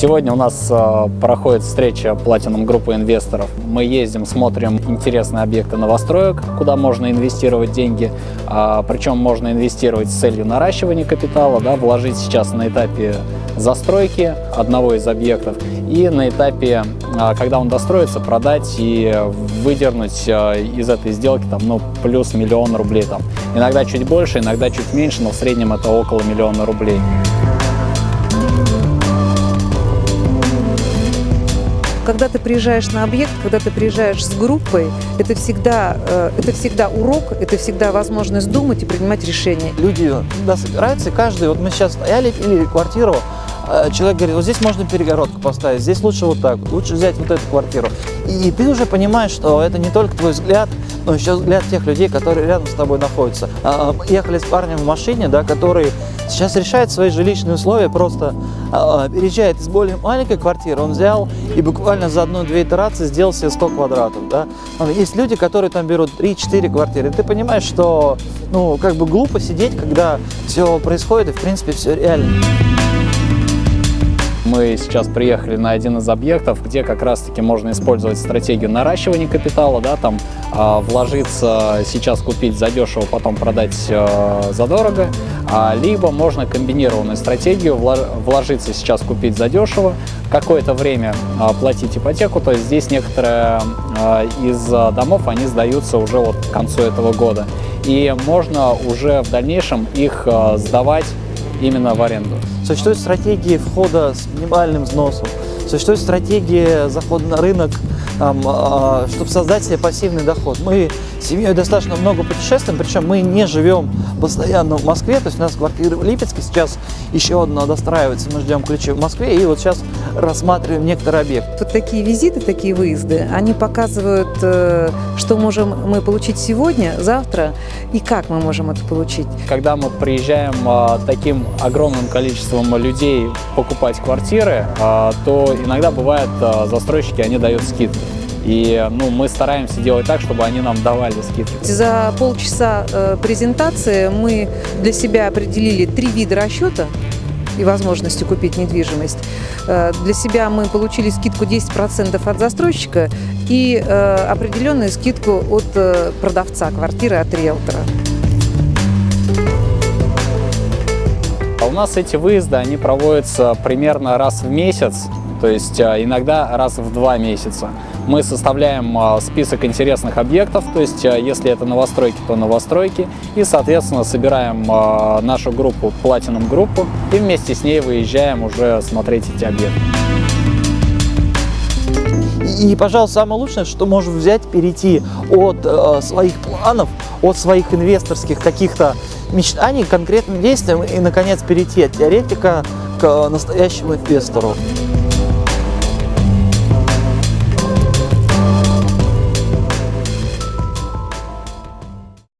Сегодня у нас э, проходит встреча Platinum группы инвесторов. Мы ездим, смотрим интересные объекты новостроек, куда можно инвестировать деньги. А, причем можно инвестировать с целью наращивания капитала, да, вложить сейчас на этапе застройки одного из объектов и на этапе, а, когда он достроится, продать и выдернуть а, из этой сделки там, ну, плюс миллион рублей. Там. Иногда чуть больше, иногда чуть меньше, но в среднем это около миллиона рублей. Когда ты приезжаешь на объект, когда ты приезжаешь с группой, это всегда, э, это всегда урок, это всегда возможность думать и принимать решения. Люди собираются, и каждый, вот мы сейчас стояли, или квартиру, человек говорит, вот здесь можно перегородку поставить, здесь лучше вот так, лучше взять вот эту квартиру. И ты уже понимаешь, что это не только твой взгляд, но еще взгляд тех людей, которые рядом с тобой находятся. А, мы ехали с парнем в машине, да, который сейчас решает свои жилищные условия, просто а, переезжает из более маленькой квартиры, он взял и буквально за одну-две итерации сделал себе 100 квадратов. Да. Есть люди, которые там берут 3-4 квартиры, и ты понимаешь, что ну, как бы глупо сидеть, когда все происходит, и в принципе все реально. Мы сейчас приехали на один из объектов, где как раз-таки можно использовать стратегию наращивания капитала, да, там э, вложиться, сейчас купить задешево, потом продать э, задорого, а, либо можно комбинированную стратегию вложиться сейчас купить задешево, какое-то время э, платить ипотеку, то есть здесь некоторые э, из домов, они сдаются уже вот к концу этого года, и можно уже в дальнейшем их э, сдавать именно в аренду. Существуют стратегии входа с минимальным взносом, существует стратегия захода на рынок, там, а, чтобы создать себе пассивный доход. Мы с семьей достаточно много путешествуем, причем мы не живем постоянно в Москве, то есть у нас квартира в Липецке, сейчас еще одна достраивается, мы ждем ключи в Москве, и вот сейчас рассматриваем некоторые объекты. Вот такие визиты, такие выезды, они показывают, э, что можем мы получить сегодня, завтра, и как мы можем это получить. Когда мы приезжаем а, таким огромным количеством людей покупать квартиры, а, то иногда бывает застройщики, они дают скидки. И ну, мы стараемся делать так, чтобы они нам давали скидки. За полчаса э, презентации мы для себя определили три вида расчета и возможности купить недвижимость. Э, для себя мы получили скидку 10% от застройщика и э, определенную скидку от э, продавца квартиры, от риэлтора. А у нас эти выезды, они проводятся примерно раз в месяц, то есть иногда раз в два месяца. Мы составляем а, список интересных объектов, то есть а, если это новостройки, то новостройки. И, соответственно, собираем нашу группу, Platinum группу, и вместе с ней выезжаем уже смотреть эти объекты. И, пожалуйста, самое лучшее, что можем взять, перейти от э, своих планов, от своих инвесторских каких-то мечтаний к конкретным действиям и, наконец, перейти от теоретика к настоящему инвестору.